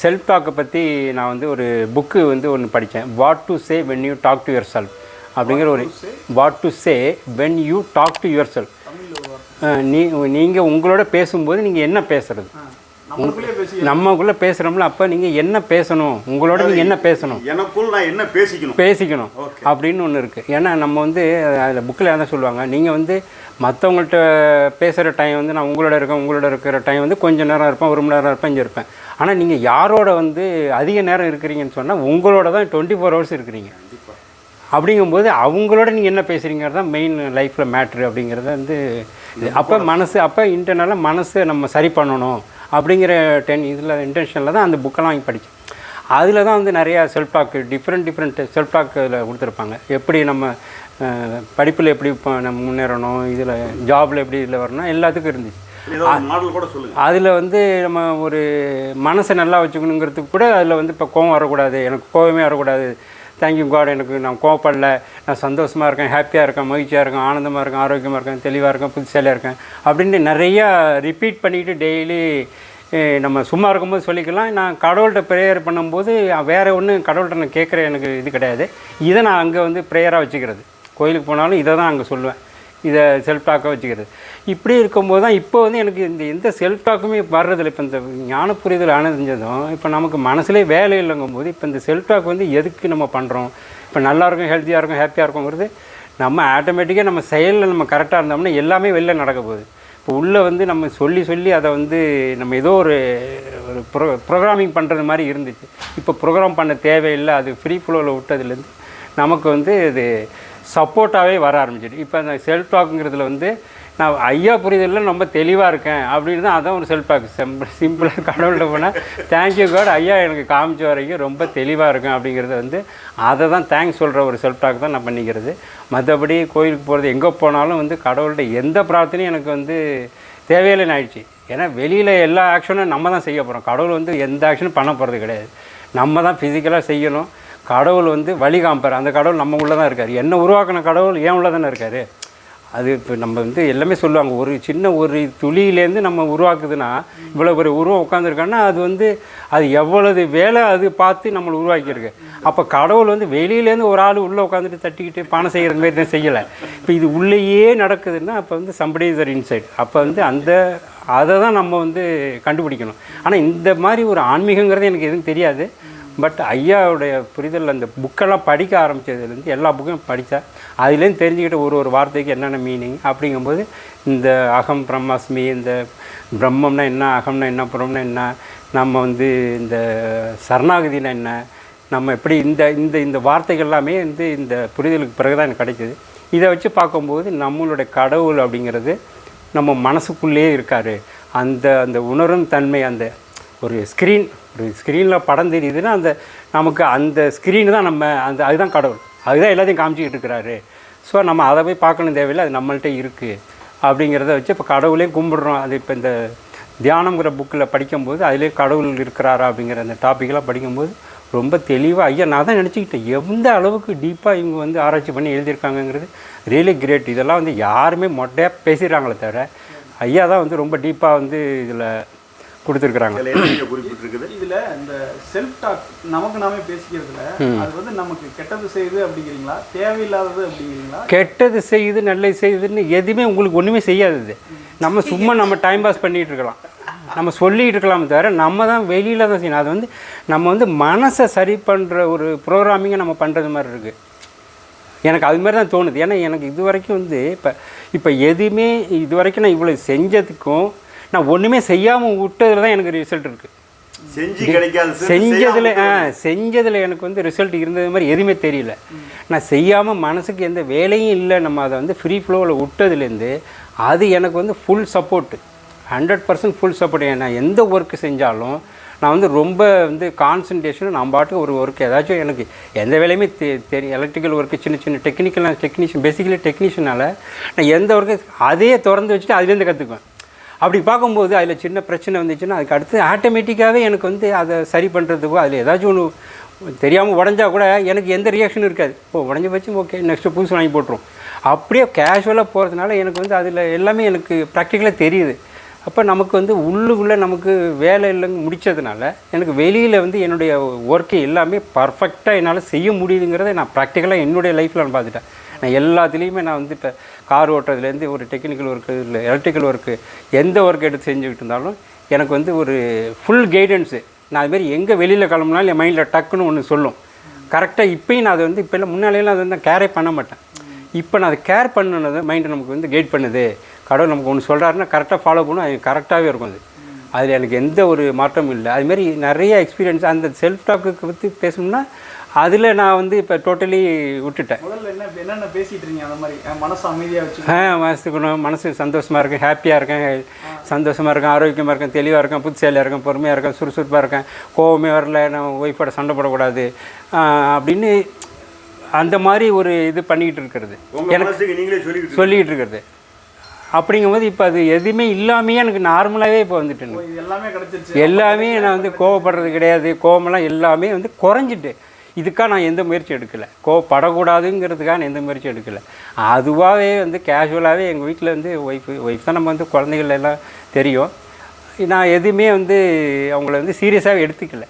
Self டாக்கை பற்றி நான் வந்து ஒரு புக்கு வந்து ஒன்று படித்தேன் what to say when you talk to yourself அப்படிங்கிற ஒரு what to say when you talk to yourself நீ நீங்கள் உங்களோட பேசும்போது நீங்கள் என்ன பேசுறது? நம்மளுக்குள்ளே பேசி நம்மக்குள்ளே பேசுகிறோம்ல அப்போ நீங்கள் என்ன பேசணும்? உங்களோட நீங்கள் என்ன பேசணும்? எனக்குள் நான் என்ன பேசிக்கணும்? பேசிக்கணும் அப்படின்னு ஒன்று இருக்குது ஏன்னா நம்ம வந்து அதில் புக்கில் என்ன சொல்லுவாங்க? நீங்கள் வந்து மற்றவங்கள்ட்ட பேசுகிற டைம் வந்து நான் உங்களோட இருக்கேன் உங்களோட இருக்கிற டைம் வந்து கொஞ்சம் நேரம் இருப்பேன் ஒரு மணி நேரம் இருப்பேன் இங்கே இருப்பேன். ஆனால் நீங்கள் யாரோட வந்து அதிக நேரம் இருக்கிறீங்கன்னு சொன்னால் உங்களோட தான் டுவெண்ட்டி ஃபோர் ஹவர்ஸ் இருக்கிறீங்க அப்படிங்கும்போது அவங்களோட நீங்கள் என்ன பேசுகிறீங்கிறது தான் மெயின் லைஃப்பில் மேட்ரு அப்படிங்கிறத வந்து அப்போ மனசு அப்போ இன்டர்னலாக மனசை நம்ம சரி பண்ணணும் அப்படிங்கிற டென் இதில் இன்டென்ஷனில் தான் அந்த புக்கெல்லாம் வாங்கி படித்தேன் அதில் தான் வந்து நிறையா self talk different different self talk இதில் கொடுத்துருப்பாங்க. எப்படி நம்ம படிப்பில் எப்படி இப்போ நம்ம முன்னேறணும் இதில் ஜாபில் எப்படி இதில் வரணும் எல்லாத்துக்கும் இருந்துச்சு. அதில் வந்து நம்ம ஒரு மனசை நல்லா வச்சுக்கணுங்கிறதுக்கு கூட அதில் வந்து இப்போ கோவம் வரக்கூடாது. எனக்கு கோவமே வரக்கூடாது. தேங்க்யூ காட் எனக்கு நான் கோவப்படல. நான் சந்தோஷமாக இருக்கேன் ஹாப்பியாக இருக்கேன் மகிழ்ச்சியாக இருக்கேன் ஆனந்தமாக இருக்கேன் ஆரோக்கியமாக இருக்கேன் தெளிவாக இருக்கேன் புதுசாலியாக இருக்கேன் அப்படின்ட்டு நிறையா ரிப்பீட் பண்ணிக்கிட்டு டெய்லி நம்ம சும்மா இருக்கும்போது சொல்லிக்கலாம். நான் கடவுள்கிட்ட ப்ரேயர் பண்ணும்போது வேறு ஒன்று கடவுள்கிட்ட நான் கேட்குற எனக்கு இது கிடையாது. இதை நான் அங்கே வந்து ப்ரேயராக வச்சுக்கிறது. கோயிலுக்கு போனாலும் இதை தான் அங்கே சொல்லுவேன். இதை செல்ஃப் டாக்காக வச்சுக்கிறது. இப்படி இருக்கும்போது தான் இப்போ வந்து எனக்கு இந்த எந்த செல்ஃப் டாக்குமே வர்றதில்ல. இப்போ இந்த ஞான புரிதல் அணைஞ்சதும் இப்போ நமக்கு மனசுலேயே வேலை இல்லைங்கும் போது இப்போ இந்த செல்ஃப் டாக் வந்து எதுக்கு நம்ம பண்ணுறோம் இப்போ நல்லா இருக்கும் ஹெல்த்தியாக இருக்கும் ஹாப்பியாக இருக்குங்கிறது நம்ம ஆட்டோமேட்டிக்காக நம்ம செயலில் நம்ம கரெக்டாக இருந்தோம்னா எல்லாமே வெளில நடக்க போகுது. இப்போ உள்ளே வந்து நம்ம சொல்லி சொல்லி அதை வந்து நம்ம ஏதோ ஒரு ஒரு ப்ரோ ப்ரோக்ராமிங் பண்ணுறது மாதிரி இருந்துச்சு. இப்போ ப்ரோக்ராம் பண்ண தேவையில்லை அது ஃப்ரீ ஃப்ளோவில் விட்டதுலேருந்து நமக்கு வந்து இது சப்போர்ட்டாகவே வர ஆரம்பிச்சிட்டு. இப்போ அந்த செல்ஃப் டாக்குங்கிறதுல வந்து நான் ஐயா புரிதலில் ரொம்ப தெளிவாக இருக்கேன் அப்படின்னு தான் அதான் ஒரு செல்ஃப் டாக் சிம்பிள் சிம்பிளாக கடவுள்கிட்ட போனால் தேங்க்யூ காட் ஐயா எனக்கு காமிச்ச வரைக்கும் ரொம்ப தெளிவாக இருக்கும் அப்படிங்கிறத வந்து அதை தான் தேங்க்ஸ் சொல்கிற ஒரு செல்ஃப் டாக் தான் நான் பண்ணிக்கிறது. மற்றபடி கோயிலுக்கு போகிறது எங்கே போனாலும் வந்து கடவுள்கிட்ட எந்த பிரார்த்தனையும் எனக்கு வந்து தேவையில்லைன்னு ஆயிடுச்சு. ஏன்னா வெளியில் எல்லா ஆக்ஷனும் நம்ம தான் செய்ய போகிறோம் கடவுள் வந்து எந்த ஆக்ஷனும் பண்ண போகிறது கிடையாது. நம்ம தான் ஃபிசிக்கலாக செய்யணும். கடவுள் வந்து வழி காமிப்பார். அந்த கடவுள் நம்ம உள்ளே தான் இருக்கார். என்ன உருவாக்கின கடவுள் ஏன் உள்ளே தானே இருக்கார். அது இப்போ நம்ம வந்து எல்லாமே சொல்லுவாங்க. ஒரு சின்ன ஒரு துளியிலேருந்து நம்ம உருவாக்குதுன்னா இவ்வளோ பெரிய உருவம் உட்காந்துருக்கான்னா அது வந்து அது எவ்வளவு வேலை அது பார்த்து நம்மளை உருவாக்கியிருக்கு. அப்போ கடவுள் வந்து வெளியிலேருந்து ஒரு ஆள் உள்ளே உட்காந்துட்டு தட்டிக்கிட்டு பானை செய்கிற மாதிரி தான் செய்யலை. இப்போ இது உள்ளேயே நடக்குதுன்னா அப்போ வந்து சம்படி தர் இன்சைட் அப்போ வந்து அந்த அதை தான் நம்ம வந்து கண்டுபிடிக்கணும். ஆனால் இந்த மாதிரி ஒரு ஆன்மீகங்கிறது எனக்கு எதுவும் தெரியாது. பட் ஐயாவுடைய புரிதல் அந்த புக்கெல்லாம் படிக்க ஆரம்பித்ததுலேருந்து எல்லா புக்கையும் படித்தேன். அதுலேருந்து தெரிஞ்சுக்கிட்ட ஒரு ஒரு வார்த்தைக்கு என்னென்ன மீனிங் அப்படிங்கும்போது இந்த அகம் பிரம்மாஸ்மி இந்த பிரம்மம்னா என்ன அகம்னா என்ன புறம்னா என்ன நம்ம வந்து இந்த சரணாகதினா என்ன நம்ம எப்படி இந்த இந்த இந்த வார்த்தைகள் எல்லாமே வந்து இந்த புரிதலுக்கு பிறகு தான் எனக்கு கிடைக்கிது. இதை வச்சு பார்க்கும்போது நம்மளுடைய கடவுள் அப்படிங்கிறது நம்ம மனசுக்குள்ளேயே இருக்கார். அந்த அந்த உணரும் தன்மை அந்த ஒரு ஸ்க்ரீன் ஒரு ஸ்க்ரீனில் படம் தெரியுதுன்னா அந்த நமக்கு அந்த ஸ்க்ரீனு தான் நம்ம அந்த அதுதான் கடவுள். அதுதான் எல்லாத்தையும் காமிச்சிக்கிட்டு இருக்கிறாரு. ஸோ நம்ம அதை போய் பார்க்கணும் தேவையில்லை அது நம்மள்கிட்ட இருக்குது அப்படிங்கிறத வச்சு இப்போ கடவுளே கும்பிடுறோம். அது இப்போ இந்த தியானங்கிற புக்கில் படிக்கும்போது அதிலே கடவுள் இருக்கிறாரா அப்படிங்கிற அந்த டாப்பிக்கெல்லாம் படிக்கும்போது ரொம்ப தெளிவாக ஐயா நான் தான் நினச்சிக்கிட்டேன். எந்த அளவுக்கு டீப்பாக இவங்க வந்து ஆராய்ச்சி பண்ணி எழுதியிருக்காங்கங்கிறது ரியலி கிரேட் இதெல்லாம் வந்து யாருமே மொட்டையாக பேசிடுறாங்களே தவிர ஐயா தான் வந்து ரொம்ப டீப்பாக வந்து இதில் கொடுத்துருக்குறாங்க. குறிப்பிட்டிருக்குது. இதுல இந்த செல்ஃப் டாக் நமக்கு நாமே பேசிக்கிறதுல அது வந்து நமக்கு கெட்டது செய்யுது அப்படிங்கிறீங்களா? தேவையில்லாதது அப்படிங்கிறீங்களா? கெட்டது செய்யுது நல்லது செய்யுதுன்னு எதுவுமே உங்களுக்கு ஒன்றுமே செய்யாதது நம்ம சும்மா நம்ம டைம் பாஸ் பண்ணிகிட்டு இருக்கலாம். நம்ம சொல்லிகிட்டு இருக்கலாமே தவிர நம்ம தான் வெளியில் தான் செய்யணும். அது வந்து நம்ம வந்து மனசை சரி பண்ணுற ஒரு ப்ரோக்ராமிங்கை நம்ம பண்ணுறது மாதிரி இருக்குது எனக்கு அது மாதிரி தான் தோணுது. ஏன்னா எனக்கு இது வரைக்கும் வந்து இப்போ இப்போ எதுவுமே இது வரைக்கும் நான் இவ்வளோ செஞ்சதுக்கும் நான் ஒன்றுமே செய்யாமல் விட்டதில் தான் எனக்கு ரிசல்ட் இருக்குது செஞ்சு கிடைக்காது செஞ்சதில் ஆ செஞ்சதில் எனக்கு வந்து ரிசல்ட் இருந்தது மாதிரி எதுவுமே தெரியல. நான் செய்யாமல் மனசுக்கு எந்த வேலையும் இல்லை நம்ம அதை வந்து ஃப்ரீ ஃப்ளோவில் விட்டதுலேருந்து அது எனக்கு வந்து full support hundred percent full support நான் எந்த ஒர்க்கு செஞ்சாலும் நான் வந்து ரொம்ப வந்து கான்சன்ட்ரேஷன் நான் பாட்டுக்கு ஒரு ஒர்க் ஏதாச்சும் எனக்கு எந்த வேலையுமே தெ தெரியும் எலக்ட்ரிக்கல் ஒர்க்கு சின்ன சின்ன டெக்னிக்கல் டெக்னீஷியன் பேசிக்கலி டெக்னீஷியனால நான் எந்த ஒர்க்கு அதையே திறந்து வச்சுட்டு அதுலேருந்து கற்றுக்குவேன் அப்படி பார்க்கும்போது அதில் சின்ன பிரச்சனை வந்துச்சுன்னா அதுக்கு அடுத்து ஆட்டோமேட்டிக்காகவே எனக்கு வந்து அதை சரி பண்ணுறதுக்கோ அதில் ஏதாச்சும் ஒன்று தெரியாமல் உடஞ்சா கூட எனக்கு எந்த ரியாக்ஷனும் இருக்காது. ஓ உடஞ்சி வச்சு ஓகே நெக்ஸ்ட்டு புதுசு வாங்கி போட்டுரும். அப்படியே கேஷுவலாக போகிறதுனால எனக்கு வந்து அதில் எல்லாமே எனக்கு ப்ராக்டிக்கலாக தெரியுது. அப்போ நமக்கு வந்து உள்ளுக்குள்ளே நமக்கு வேலை இல்லைங்க முடித்ததுனால எனக்கு வெளியில் வந்து என்னுடைய ஒர்க்கு எல்லாமே பர்ஃபெக்டாக என்னால் செய்ய முடியுதுங்கிறத நான் ப்ராக்டிக்கலாக என்னுடைய லைஃப்பில் நான் பார்த்துட்டேன். நான் எல்லாத்துலேயுமே நான் வந்து இப்போ கார் ஓட்டுறதுலேருந்து ஒரு டெக்னிக்கல் ஒர்க்கு இல்லை எலக்ட்ரிக்கல் ஒர்க்கு எந்த ஒர்க் எடுத்து செஞ்சுக்கிட்டு இருந்தாலும் எனக்கு வந்து ஒரு ஃபுல் கைடன்ஸு நான் அதுமாரி எங்கே வெளியில் கிளம்புனாலும் என் மைண்டில் டக்குன்னு ஒன்று சொல்லும். கரெக்டாக இப்போயும் நான் அதை வந்து இப்போ முன்னாலேயெல்லாம் அதை வந்து கேரே பண்ண மாட்டேன். இப்போ நான் அதை கேர் பண்ணுனது மைண்டு நமக்கு வந்து கைட் பண்ணுது. கடவுள் நமக்கு ஒன்று சொல்கிறாருன்னா கரெக்டாக ஃபாலோ பண்ணும். அது கரெக்டாகவே இருக்கும் அது. அதில் எனக்கு எந்த ஒரு மாற்றமும் இல்லை. அதுமாரி நிறைய எக்ஸ்பீரியன்ஸ் அந்த செல்ஃப் டாக்குக்கு பற்றி பேசணும்னா அதில் நான் வந்து இப்போ டோட்டலி விட்டுட்டேன். முதல்ல என்ன என்னென்ன பேசிட்டு இருக்கீங்க அந்த மாதிரி மனசு அமைதியா வச்சு. ஆ மனசுக்கணும் மனசு சந்தோஷமாக இருக்கேன் ஹாப்பியாக இருக்கேன் சந்தோஷமாக இருக்கேன் ஆரோக்கியமாக இருக்கேன் தெளிவாக இருக்கேன் புத்திசாலியாக இருக்கேன் பொறுமையாக இருக்கேன் சுறுசுறுப்பாக இருக்கேன் கோவமே வரல நான் ஒய்ஃபோட சண்டை போடக்கூடாது அப்படின்னு அந்த மாதிரி ஒரு இது பண்ணிக்கிட்டு இருக்கிறது. உங்க மனசுக்கு நீங்களே சொல்லிக்கிட்டு சொல்லிக்கிட்டு இருக்கிறது. அப்படிங்கும்போது இப்போ அது எதுவுமே இல்லாமையே எனக்கு நார்மலாகவே இப்போ இது எல்லாமே எல்லாமே நான் வந்து கோவப்படுறது கிடையாது கோவமெல்லாம் எல்லாமே வந்து குறைஞ்சிட்டு. இதுக்காக நான் எந்த முயற்சி எடுக்கலை. கோவப்படக்கூடாதுங்கிறதுக்காக நான் எந்த முயற்சி எடுக்கலை. அதுவாகவே வந்து கேஷுவலாகவே எங்கள் வீட்டில் வந்து ஒய்ஃபு ஒய்ஃப் தான் நம்ம வந்து குழந்தைகள் எல்லாம் தெரியும். நான் எதுவுமே வந்து அவங்கள வந்து சீரியஸாகவே எடுத்துக்கல.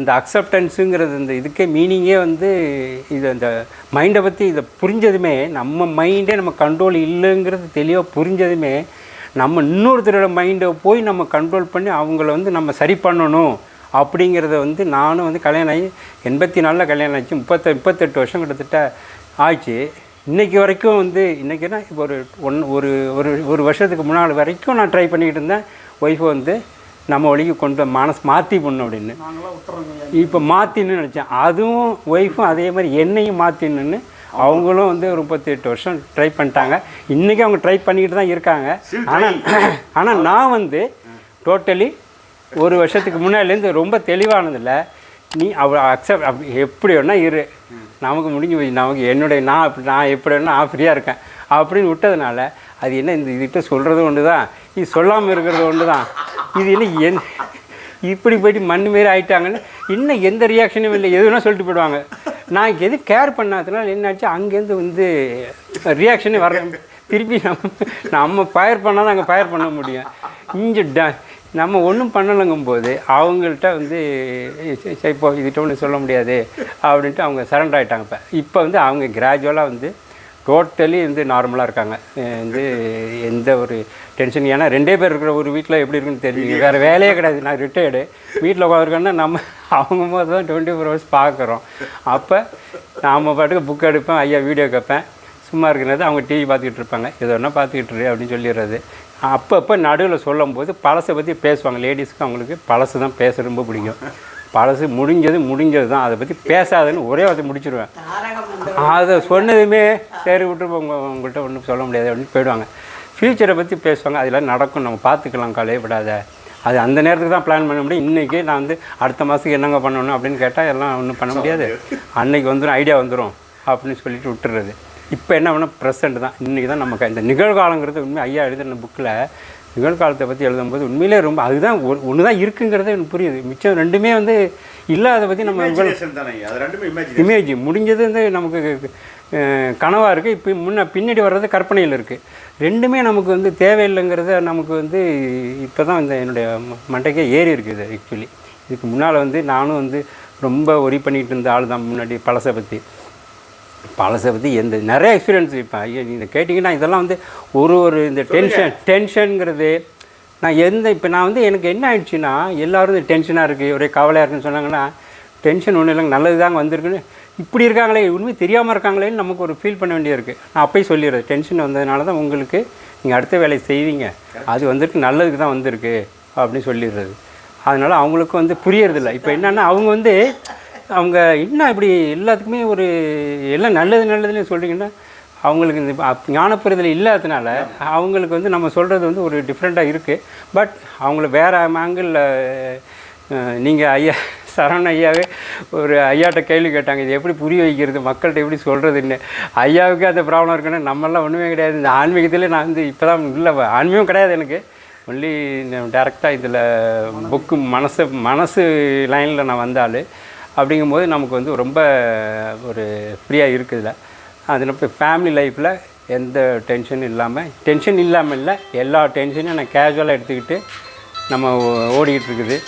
இந்த அக்செப்டன்ஸுங்கிறது இந்த இதுக்கே மீனிங்கே வந்து இது அந்த மைண்டை பற்றி இதை புரிஞ்சதுமே நம்ம மைண்டே நம்ம கண்ட்ரோல் இல்லைங்கிறது தெளிவாக புரிஞ்சதுமே நம்ம இன்னொருத்தரோட மைண்டை போய் நம்ம கண்ட்ரோல் பண்ணி அவங்கள வந்து நம்ம சரி பண்ணணும். அப்படிங்கிறத வந்து நானும் வந்து கல்யாணம் ஆகி எண்பத்தி நாலில் கல்யாணம் ஆச்சு. முப்பத்த முப்பத்தெட்டு வருஷம் கிட்டத்தட்ட ஆச்சு. இன்றைக்கி வரைக்கும் வந்து இன்றைக்கினா இப்போ ஒரு ஒன் ஒரு ஒரு ஒரு வருஷத்துக்கு முன்னால் வரைக்கும் நான் ட்ரை பண்ணிக்கிட்டு இருந்தேன். ஒய்ஃபை வந்து நம்ம வழிக்கு கொண்டு மனசு மாற்றி பண்ணணும் அப்படின்னு. இப்போ மாற்றின்னு நினச்சேன். அதுவும் ஒய்ஃபும் அதே மாதிரி என்னையும் மாற்றின்னு அவங்களும் வந்து ஒரு முப்பத்தெட்டு வருஷம் ட்ரை பண்ணிட்டாங்க. இன்றைக்கி அவங்க ட்ரை பண்ணிக்கிட்டு தான் இருக்காங்க. ஆனால் ஆனால் நான் வந்து டோட்டலி ஒரு வருஷத்துக்கு முன்னாடிலேருந்து ரொம்ப தெளிவானதில்ல. நீ அவ அக்செப்ட் அப்படி எப்படி வேணால் இரு. நமக்கு முடிஞ்சு போய் நமக்கு என்னுடைய நான் அப்படி நான் எப்படி வேணால் நான் ஃப்ரீயாக இருக்கேன். அப்படின்னு விட்டதுனால அது என்ன இந்த இதுகிட்ட சொல்கிறது ஒன்று தான் இது சொல்லாமல் இருக்கிறது ஒன்று தான் இது என்ன என் இப்படி போயிட்டு மண் மாரி ஆகிட்டாங்கன்னு இன்னும் எந்த ரியாக்ஷனும் இல்லை. எது வேணால் சொல்லிட்டு போயிடுவாங்க. நான் எது கேர் பண்ணாதனால என்னாச்சு? அங்கேருந்து வந்து ரியாக்ஷனே வர திருப்பி நம்ம நம்ம ஃபயர் பண்ணால் தான் அங்கே ஃபயர் பண்ண முடியும். இங்கே ட நம்ம ஒன்றும் பண்ணலைங்கும் போது அவங்கள்ட்ட வந்து இப்போ இதுகிட்ட ஒன்றும் சொல்ல முடியாது அப்படின்ட்டு அவங்க சரண்டர் ஆகிட்டாங்க இப்போ. இப்போ வந்து அவங்க கிராஜுவலாக வந்து டோட்டலி வந்து நார்மலாக இருக்காங்க. வந்து எந்த ஒரு டென்ஷன் ஏன்னா ரெண்டே பேர் இருக்கிற ஒரு வீட்டில் எப்படி இருக்குன்னு தெரிஞ்சுங்க வேறு வேலையே கிடையாது. நான் ரிட்டையர்டு வீட்டில் உட்காந்துருக்கேன்னா நம்ம அவங்க போது தான் டுவெண்ட்டி ஃபோர் ஹவர்ஸ் பார்க்குறோம். அப்போ நாம் பாட்டுக்கு புக் எடுப்பேன் ஐயா வீடியோ கேட்பேன். சும்மா இருக்கிறது அவங்க டிவி பார்த்துக்கிட்டு இருப்பாங்க. எது ஒன்றா பார்த்துக்கிட்டு அப்படின்னு சொல்லிடுறது. அப்பப்போ நடுவில் சொல்லும்போது பழசை பற்றி பேசுவாங்க. லேடிஸ்க்கு அவங்களுக்கு பழசு தான் பேச ரொம்ப பிடிக்கும். பழசு முடிஞ்சது முடிஞ்சது தான். அதை பற்றி பேசாதுன்னு ஒரே வார்த்தை முடிச்சிருவேன். அதை சொன்னதுமே சரி விட்டு உங்க உங்கள்கிட்ட ஒன்றும் சொல்ல முடியாது. அப்படின்னு போயிடுவாங்க. ஃப்யூச்சரை பற்றி பேசுவாங்க. அதெல்லாம் நடக்கும். நம்ம பார்த்துக்கலாம். கலையப்படாத அது அந்த நேரத்துக்கு தான் பிளான் பண்ண முடியும். இன்றைக்கி நான் வந்து அடுத்த மாதத்துக்கு என்னங்க பண்ணணும் அப்படின்னு கேட்டால் எல்லாம் ஒன்றும் பண்ண முடியாது. அன்னைக்கு வந்துடும் ஐடியா வந்துடும் அப்படின்னு சொல்லிட்டு விட்டுறது. இப்போ என்ன பண்ணால் ப்ரெசண்ட் தான். இன்றைக்கி தான் நமக்கு இந்த நிகழ்காலங்கிறது உண்மை. ஐயா எழுதின புக்கில் நிகழ்காலத்தை பற்றி எழுதும்போது உண்மையிலே ரொம்ப அதுதான் ஒன்று தான் இருக்குங்கிறது எனக்கு புரியுது. மிச்சம் ரெண்டுமே வந்து இல்லாத பற்றி நம்ம இமேஜ் முடிஞ்சது வந்து நமக்கு கனவாக இருக்குது இப்போ முன்ன பின்னாடி வர்றது கற்பனையில் இருக்குது ரெண்டுமே நமக்கு வந்து தேவையில்லைங்கிறத நமக்கு வந்து இப்போ தான் இந்த என்னுடைய மண்டைக்கே ஏறி இருக்குது ஆக்சுவலி இதுக்கு முன்னால் வந்து நானும் வந்து ரொம்ப ஒரி பண்ணிகிட்டு இருந்த ஆள் தான் முன்னாடி பழசை பற்றி பழசை பற்றி எந்த நிறைய எக்ஸ்பீரியன்ஸ் இப்போ ஐயோ நீங்கள் கேட்டிங்கன்னா இதெல்லாம் வந்து ஒரு ஒரு இந்த டென்ஷன் டென்ஷனுங்கிறது நான் எந்த இப்போ நான் வந்து எனக்கு என்ன ஆயிடுச்சுன்னா எல்லோரும் இந்த டென்ஷனாக இருக்குது ஒரே கவலையாக இருக்குன்னு சொன்னாங்கன்னா டென்ஷன் ஒன்றும் இல்லைங்க நல்லது தாங்க வந்திருக்குன்னு. இப்படி இருக்காங்களே உண்மை தெரியாமல் இருக்காங்களேன்னு நமக்கு ஒரு ஃபீல் பண்ண வேண்டியிருக்கு. நான் அப்போயே சொல்லிடுறேன் டென்ஷன் வந்ததுனால தான் உங்களுக்கு நீங்கள் அடுத்த வேலையை செய்வீங்க. அது வந்துட்டு நல்லதுக்கு தான் வந்திருக்கு அப்படின்னு சொல்லிடுறது. அதனால் அவங்களுக்கும் வந்து புரியறதில்ல. இப்போ என்னென்னா அவங்க வந்து அவங்க என்ன இப்படி எல்லாத்துக்குமே ஒரு எல்லாம் நல்லது நல்லதுன்னு சொல்கிறீங்கன்னா அவங்களுக்கு இந்த ஞானப்புறதில் ஞானப்புரிதல் இல்லாததுனால அவங்களுக்கு வந்து நம்ம சொல்கிறது வந்து ஒரு டிஃப்ரெண்ட்டாக இருக்குது பட் அவங்கள வேறு ஆங்கிளில் நீங்கள் ஐயா சரவண ஐயாவே ஒரு ஐயாட்ட கேள்வி கேட்டாங்க. இது எப்படி புரிய வைக்கிறது? மக்கள்கிட்ட எப்படி சொல்கிறதுன்னு ஐயாவுக்கு அந்த ப்ராப்ளம் இருக்குன்னு நம்மளாம் ஒன்றுமே கிடையாது. இந்த ஆன்மீகத்திலே நான் வந்து இப்போ தான் இல்லை ஆன்மீகம் கிடையாது எனக்கு. ஒன்லி டேரெக்டாக இதில் புக்கு மனசு மனசு லைனில் நான் வந்தாலும் அப்படிங்கும்போது நமக்கு வந்து ரொம்ப ஒரு ஃப்ரீயாக இருக்குதுல. அதில் இப்போ ஃபேமிலி லைஃப்பில் எந்த டென்ஷனும் இல்லாமல் டென்ஷன் இல்லாமல் இல்லை எல்லா டென்ஷனையும் நான் கேஷுவலாக எடுத்துக்கிட்டு நம்ம ஓ- ஓடிக்கிட்டு இருக்குது.